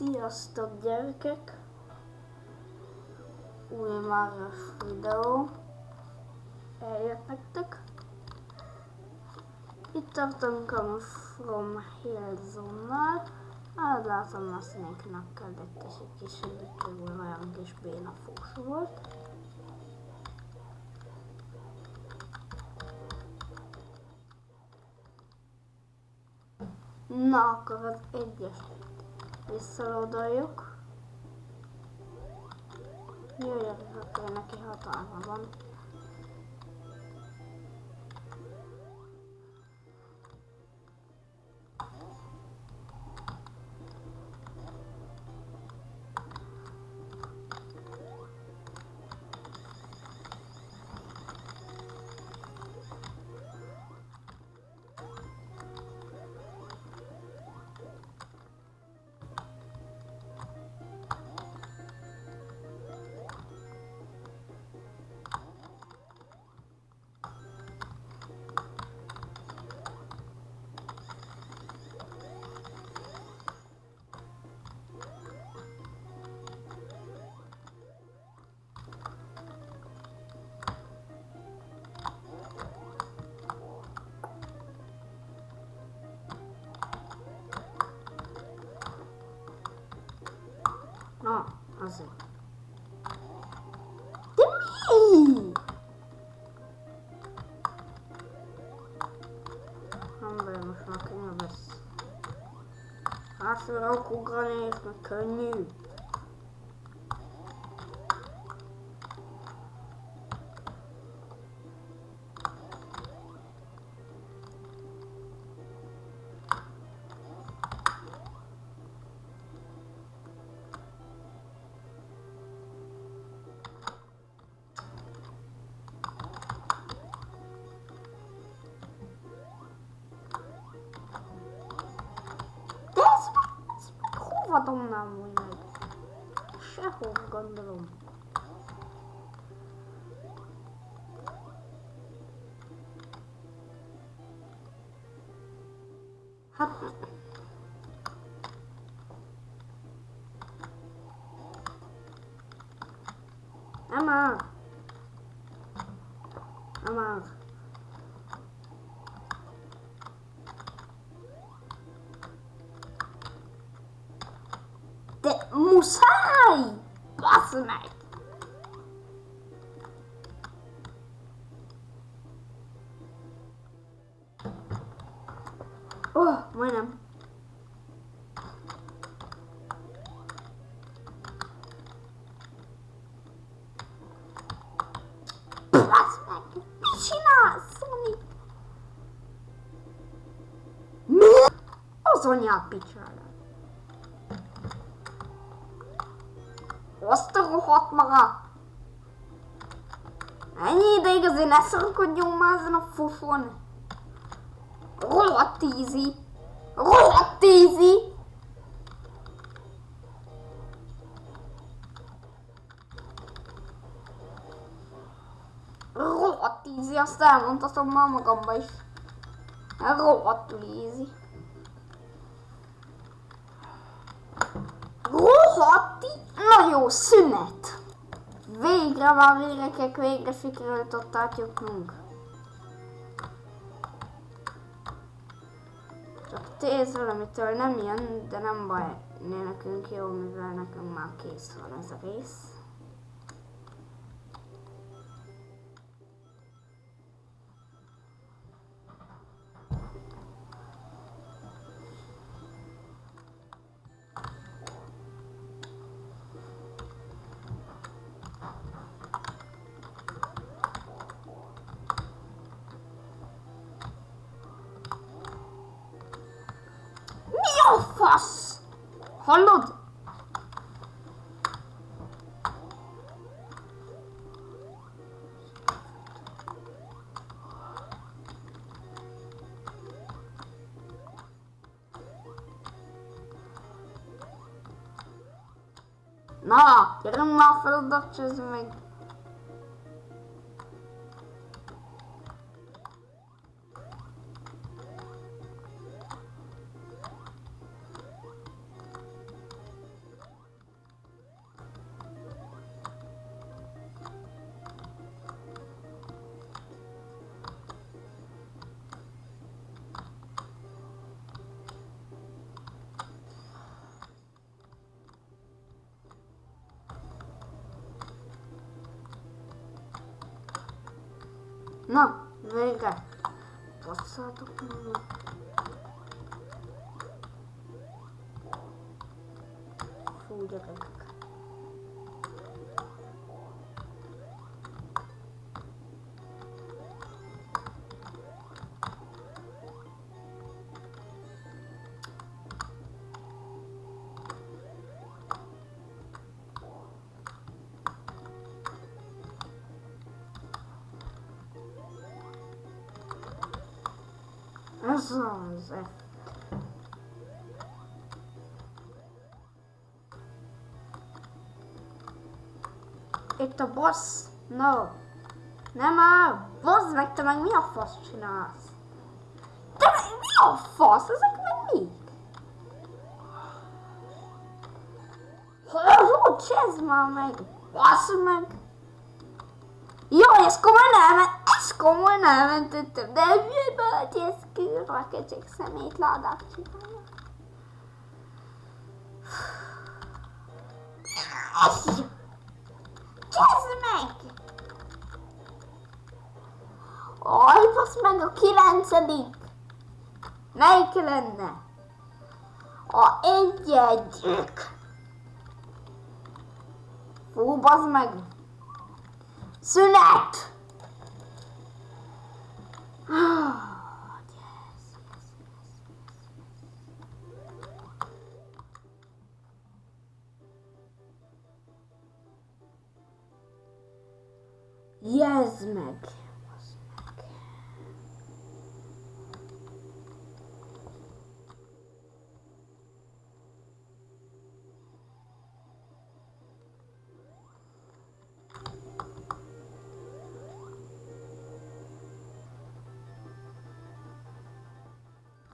Sziasztok gyerekek! Új Máros videó eljött nektek. Itt tartunk a From Hill Zone-nal. Hát látom a színéknek kellett és egy kis segítségül olyan kis béna fós volt. Na, akkor az egyes visszaloldaljuk. Jöjjön, akkor neki hatalma van. Na, azért. De mi? Nem baj, most már könnyű lesz. Hátra ugrani, és meg könnyű. Hova dobnám úgy meg? Sehol gondolom. Hát... Nem már! Nem már! De muszáj! Basz meg! Ó, oh, majdnem. Basz meg! Azt a rohadt maga! Ennyi ideig azért ne szorkodjunk már ezen a fufon! Rohadt easy! Rohadt easy! Rohadt easy, azt elmondhatom már magamba is. Rohadtul easy. Rohadt Na jó, szünet! Végre már gyerekek, végre sikerült ott átjutnunk. Csak téz valamitől nem jön, de nem baj, né nekünk jó, mivel nekünk már kész van ez a rész. Fasz? Hallod? Na, gyerünk már fel oda, csözd meg. Na, végre. Basszátok meg. Ez az. Itt a boss. No. Nem áll. Bozd meg, te meg mi a fasz csinálsz? Te meg mi a fasz? Ezek meg mi? Hogy már meg? Basz meg! Jó, ez komolyan elment, ez komolyan elmentettem, de hogy ez kívülre köcsög szemét ládát csinálja? Csezd meg! Aj, basz meg a kilencedik! Melyik lenne? A egy-egyik! Fú, bazd meg! Szünet! Yes. Jezd meg! Bazd meg.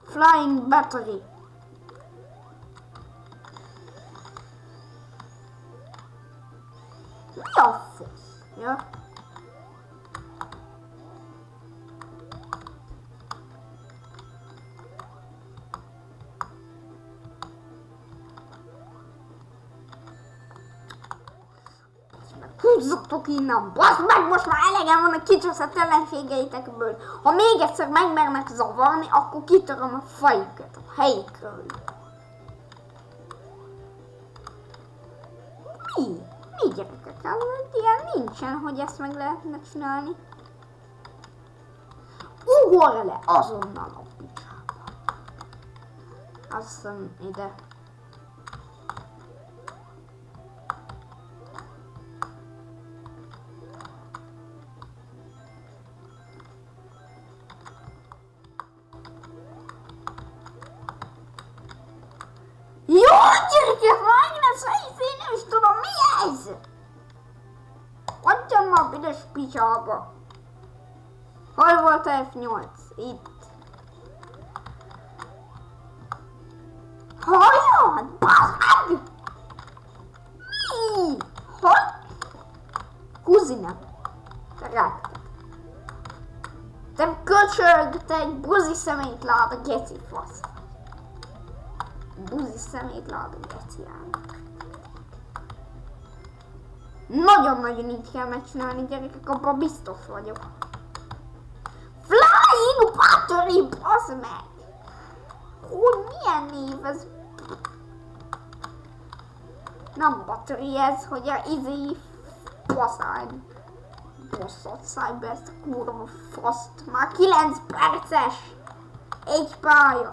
Flying battery. Mi a Húzzatok innen, bassz meg, most már elegem van a kicsúszott ellenségeitekből. Ha még egyszer megmernek zavarni, akkor kitöröm a fejüket a helyükről. Mi? Mi gyerekek? Ez egy ilyen nincsen, hogy ezt meg lehetne csinálni. Ugorj le azonnal a picsába. Azt hiszem ide. Jó, gyerekek, megint ez én nem is tudom, mi ez? Adjam már büdös picsába. Hol volt a F8? Itt. Halljon? Bazd meg! Mi? Hol? Kuzina. Rágtad. Te köcsög, te egy buzi szemét lát a geci fasz buzi szemét látom geciának. Nagyon-nagyon így kell megcsinálni, gyerekek, abban biztos vagyok. Flying Battery, basz meg! Hogy milyen név ez? Nem battery ez, hogy a baszány. Bosszot szállj be ezt a kurva faszt. Már 9 perces! Egy pálya.